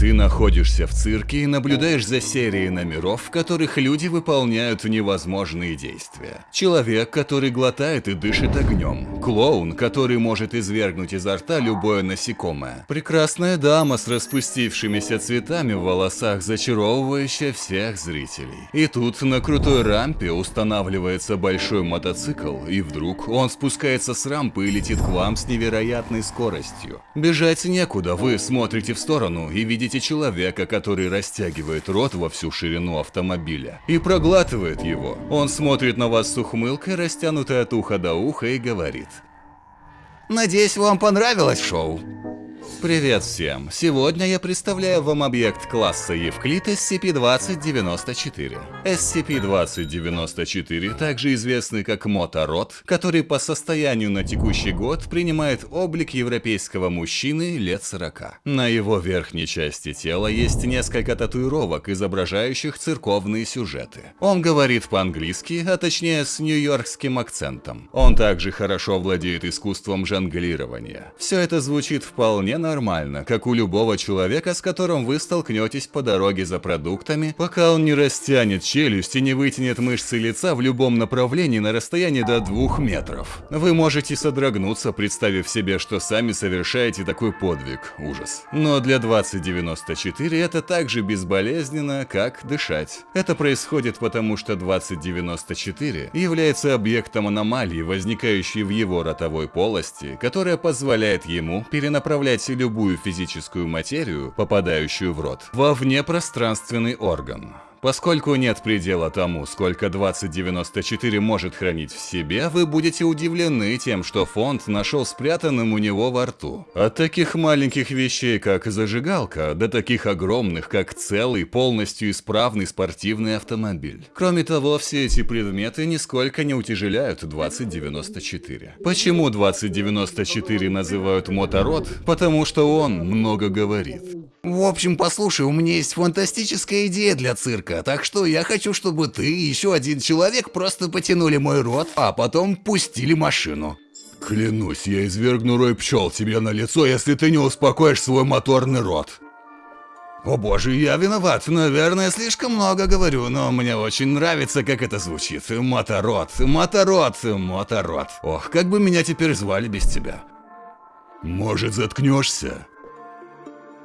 Ты находишься в цирке и наблюдаешь за серией номеров, в которых люди выполняют невозможные действия. Человек, который глотает и дышит огнем. Клоун, который может извергнуть изо рта любое насекомое. Прекрасная дама с распустившимися цветами в волосах, зачаровывающая всех зрителей. И тут на крутой рампе устанавливается большой мотоцикл, и вдруг он спускается с рампы и летит к вам с невероятной скоростью. Бежать некуда, вы смотрите в сторону и видите человека, который растягивает рот во всю ширину автомобиля и проглатывает его. Он смотрит на вас с ухмылкой, растянутой от уха до уха и говорит. Надеюсь, вам понравилось шоу. Привет всем! Сегодня я представляю вам объект класса Евклид SCP-2094. SCP-2094, также известный как Мотород, который по состоянию на текущий год принимает облик европейского мужчины лет 40. На его верхней части тела есть несколько татуировок, изображающих церковные сюжеты. Он говорит по-английски, а точнее с нью-йоркским акцентом. Он также хорошо владеет искусством жонглирования. Все это звучит вполне нормально, как у любого человека, с которым вы столкнетесь по дороге за продуктами, пока он не растянет челюсть и не вытянет мышцы лица в любом направлении на расстоянии до двух метров. Вы можете содрогнуться, представив себе, что сами совершаете такой подвиг. Ужас. Но для 2094 это так же безболезненно, как дышать. Это происходит потому, что 2094 является объектом аномалии, возникающей в его ротовой полости, которая позволяет ему перенаправлять любую физическую материю, попадающую в рот, во внепространственный орган. Поскольку нет предела тому, сколько 2094 может хранить в себе, вы будете удивлены тем, что фонд нашел спрятанным у него во рту. От таких маленьких вещей, как зажигалка, до таких огромных, как целый, полностью исправный спортивный автомобиль. Кроме того, все эти предметы нисколько не утяжеляют 2094. Почему 2094 называют мотород? Потому что он много говорит. В общем, послушай, у меня есть фантастическая идея для цирка, так что я хочу, чтобы ты и еще один человек просто потянули мой рот, а потом пустили машину. Клянусь, я извергну рой пчел тебе на лицо, если ты не успокоишь свой моторный рот. О боже, я виноват, наверное, слишком много говорю, но мне очень нравится, как это звучит. Моторот, моторот, моторот. Ох, как бы меня теперь звали без тебя. Может, заткнешься?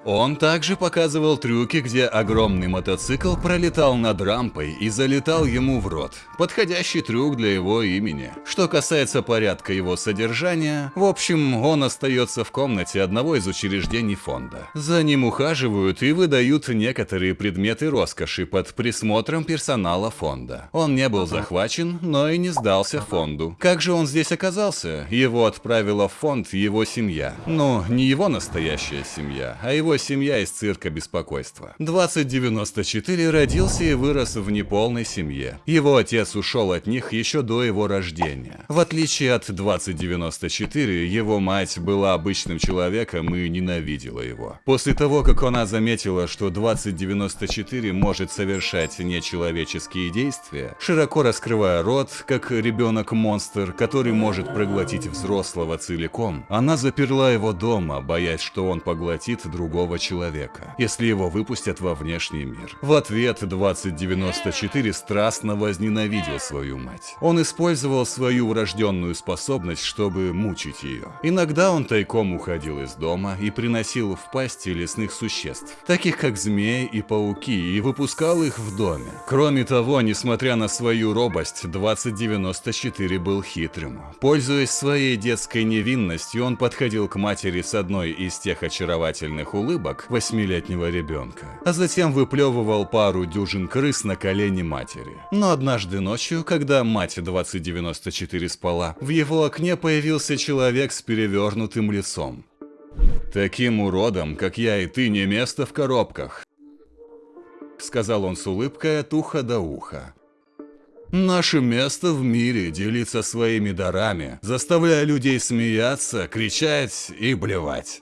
Он также показывал трюки, где огромный мотоцикл пролетал над рампой и залетал ему в рот. Подходящий трюк для его имени. Что касается порядка его содержания, в общем, он остается в комнате одного из учреждений фонда. За ним ухаживают и выдают некоторые предметы роскоши под присмотром персонала фонда. Он не был захвачен, но и не сдался фонду. Как же он здесь оказался? Его отправила в фонд его семья. Ну, не его настоящая семья, а его семья из цирка беспокойства. 2094 родился и вырос в неполной семье. Его отец ушел от них еще до его рождения. В отличие от 2094, его мать была обычным человеком и ненавидела его. После того, как она заметила, что 2094 может совершать нечеловеческие действия, широко раскрывая рот, как ребенок-монстр, который может проглотить взрослого целиком, она заперла его дома, боясь, что он поглотит другого другого человека, если его выпустят во внешний мир. В ответ 2094 страстно возненавидел свою мать. Он использовал свою врожденную способность, чтобы мучить ее. Иногда он тайком уходил из дома и приносил в пасти лесных существ, таких как змеи и пауки, и выпускал их в доме. Кроме того, несмотря на свою робость, 2094 был хитрым. Пользуясь своей детской невинностью, он подходил к матери с одной из тех очаровательных улыбок, улыбок восьмилетнего ребенка, а затем выплевывал пару дюжин крыс на колени матери. Но однажды ночью, когда мать 2094 спала, в его окне появился человек с перевернутым лицом. «Таким уродом, как я и ты, не место в коробках», сказал он с улыбкой от уха до уха. Наше место в мире делиться своими дарами, заставляя людей смеяться, кричать и блевать.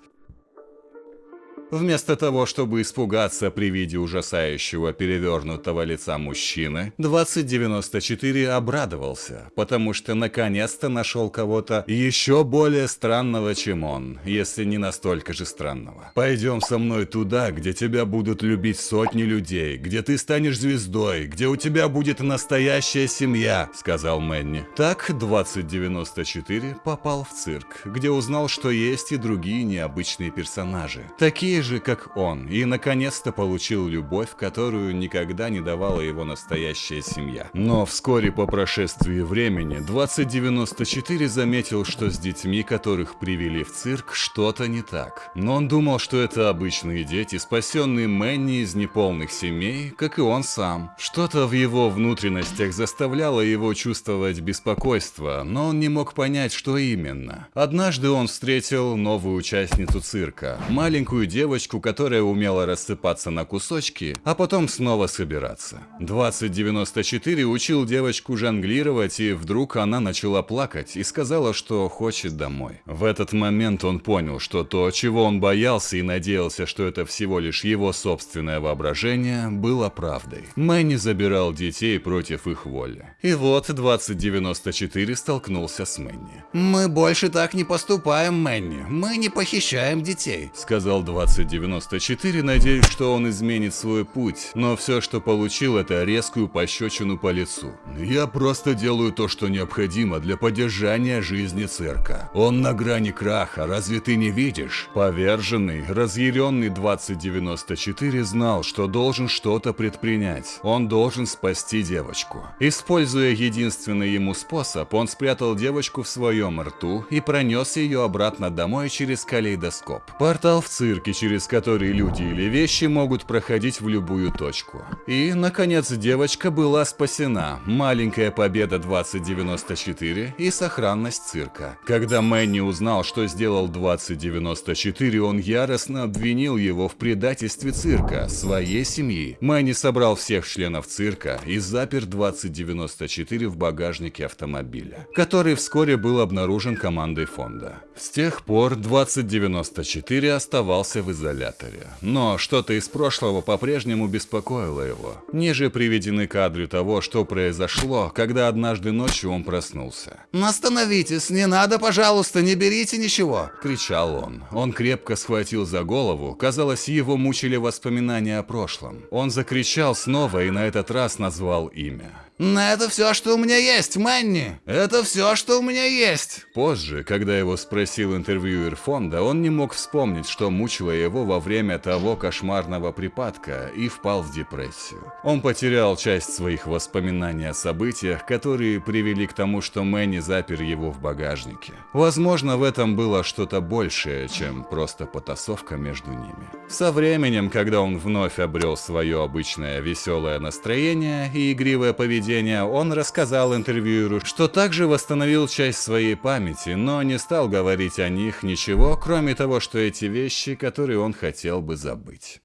Вместо того, чтобы испугаться при виде ужасающего перевернутого лица мужчины, 2094 обрадовался, потому что наконец-то нашел кого-то еще более странного, чем он, если не настолько же странного. Пойдем со мной туда, где тебя будут любить сотни людей, где ты станешь звездой, где у тебя будет настоящая семья, сказал Мэнни. Так 2094 попал в цирк, где узнал, что есть и другие необычные персонажи, такие же, как он, и наконец-то получил любовь, которую никогда не давала его настоящая семья. Но вскоре по прошествии времени 2094 заметил, что с детьми, которых привели в цирк, что-то не так. Но он думал, что это обычные дети, спасенные Мэнни из неполных семей, как и он сам. Что-то в его внутренностях заставляло его чувствовать беспокойство, но он не мог понять, что именно. Однажды он встретил новую участницу цирка, маленькую девочку, которая умела рассыпаться на кусочки, а потом снова собираться. 2094 учил девочку жонглировать, и вдруг она начала плакать и сказала, что хочет домой. В этот момент он понял, что то, чего он боялся и надеялся, что это всего лишь его собственное воображение, было правдой. Мэнни забирал детей против их воли. И вот 2094 столкнулся с Мэнни. «Мы больше так не поступаем, Мэнни. Мы не похищаем детей», — сказал 2094, надеясь, что он изменит свой путь, но все, что получил, это резкую пощечину по лицу. «Я просто делаю то, что необходимо для поддержания жизни цирка. Он на грани краха, разве ты не видишь?» Поверженный, разъяренный 2094 знал, что должен что-то предпринять. Он должен спасти девочку. Используя единственный ему способ, он спрятал девочку в своем рту и пронес ее обратно домой через калейдоскоп. Портал в цирке, через который люди или вещи могут проходить в любую точку. И, наконец, девочка была спасена. Маленькая победа 2094 и сохранность цирка. Когда Мэнни узнал, что сделал 2094, он яростно обвинил его в предательстве цирка, своей семьи. Мэнни собрал всех членов цирка и запер 2094 в багажнике автомобиля, который вскоре был обнаружен командой фонда. С тех пор 2094 оставался в изоляторе. Но что-то из прошлого по-прежнему беспокоило его. Ниже приведены кадры того, что произошло, когда однажды ночью он проснулся. «Остановитесь, не надо, пожалуйста, не берите ничего!» – кричал он. Он крепко схватил за голову, казалось, его мучили воспоминания о прошлом. Он закричал снова и на этот раз назвал имя. Это все, что у меня есть, Мэнни. Это все, что у меня есть. Позже, когда его спросил интервьюер фонда, он не мог вспомнить, что мучило его во время того кошмарного припадка и впал в депрессию. Он потерял часть своих воспоминаний о событиях, которые привели к тому, что Мэнни запер его в багажнике. Возможно, в этом было что-то большее, чем просто потасовка между ними. Со временем, когда он вновь обрел свое обычное веселое настроение и игривое поведение, поведения, он рассказал интервьюеру, что также восстановил часть своей памяти, но не стал говорить о них ничего, кроме того, что эти вещи, которые он хотел бы забыть.